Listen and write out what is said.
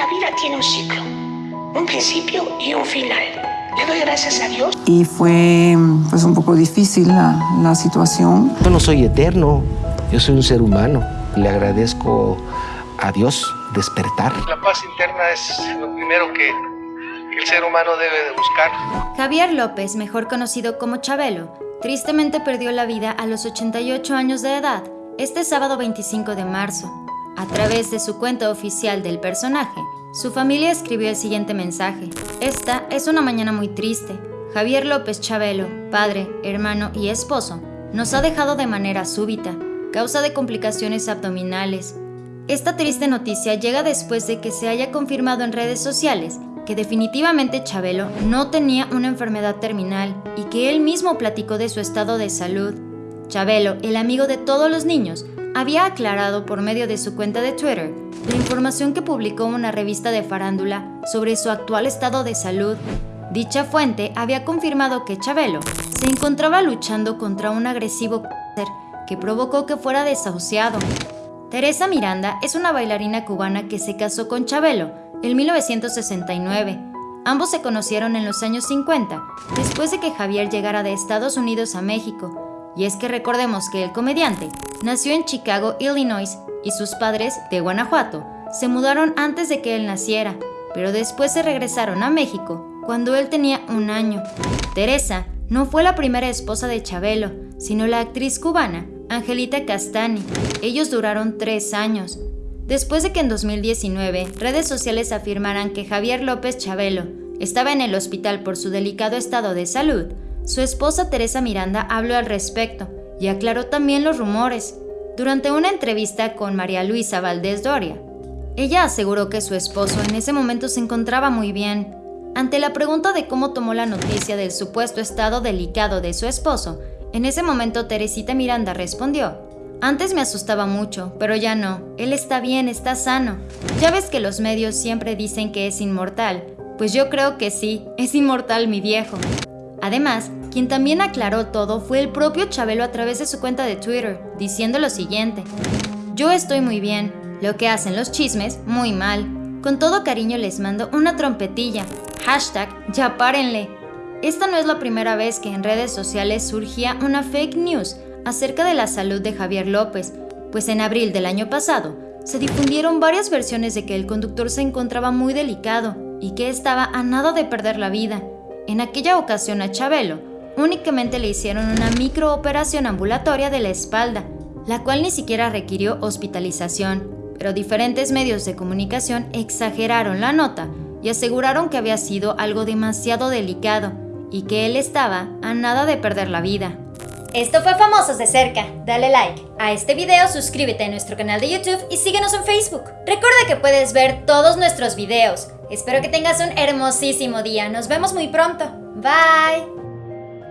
la vida tiene un ciclo, un principio y un final. Le doy gracias a Dios. Y fue pues un poco difícil la, la situación. Yo no soy eterno, yo soy un ser humano. Le agradezco a Dios despertar. La paz interna es lo primero que, que el ser humano debe de buscar. Javier López, mejor conocido como Chabelo, tristemente perdió la vida a los 88 años de edad este sábado 25 de marzo. A través de su cuenta oficial del personaje, su familia escribió el siguiente mensaje. Esta es una mañana muy triste. Javier López Chabelo, padre, hermano y esposo, nos ha dejado de manera súbita, causa de complicaciones abdominales. Esta triste noticia llega después de que se haya confirmado en redes sociales que definitivamente Chabelo no tenía una enfermedad terminal y que él mismo platicó de su estado de salud. Chabelo, el amigo de todos los niños, había aclarado por medio de su cuenta de Twitter la información que publicó una revista de farándula sobre su actual estado de salud. Dicha fuente había confirmado que Chabelo se encontraba luchando contra un agresivo cáncer que provocó que fuera desahuciado. Teresa Miranda es una bailarina cubana que se casó con Chabelo en 1969. Ambos se conocieron en los años 50, después de que Javier llegara de Estados Unidos a México. Y es que recordemos que el comediante nació en Chicago, Illinois, y sus padres, de Guanajuato, se mudaron antes de que él naciera, pero después se regresaron a México cuando él tenía un año. Teresa no fue la primera esposa de Chabelo, sino la actriz cubana Angelita Castani. Ellos duraron tres años. Después de que en 2019 redes sociales afirmaran que Javier López Chabelo estaba en el hospital por su delicado estado de salud, su esposa Teresa Miranda habló al respecto y aclaró también los rumores. Durante una entrevista con María Luisa Valdés Doria, ella aseguró que su esposo en ese momento se encontraba muy bien. Ante la pregunta de cómo tomó la noticia del supuesto estado delicado de su esposo, en ese momento Teresita Miranda respondió, antes me asustaba mucho, pero ya no. Él está bien, está sano. Ya ves que los medios siempre dicen que es inmortal. Pues yo creo que sí, es inmortal mi viejo. Además, quien también aclaró todo fue el propio Chabelo a través de su cuenta de Twitter, diciendo lo siguiente. Yo estoy muy bien. Lo que hacen los chismes, muy mal. Con todo cariño les mando una trompetilla. Hashtag, ya párenle. Esta no es la primera vez que en redes sociales surgía una fake news acerca de la salud de Javier López, pues en abril del año pasado se difundieron varias versiones de que el conductor se encontraba muy delicado y que estaba a nada de perder la vida. En aquella ocasión a Chabelo únicamente le hicieron una microoperación ambulatoria de la espalda, la cual ni siquiera requirió hospitalización, pero diferentes medios de comunicación exageraron la nota y aseguraron que había sido algo demasiado delicado y que él estaba a nada de perder la vida. Esto fue Famosos de Cerca. Dale like a este video, suscríbete a nuestro canal de YouTube y síguenos en Facebook. Recuerda que puedes ver todos nuestros videos. Espero que tengas un hermosísimo día. Nos vemos muy pronto. Bye.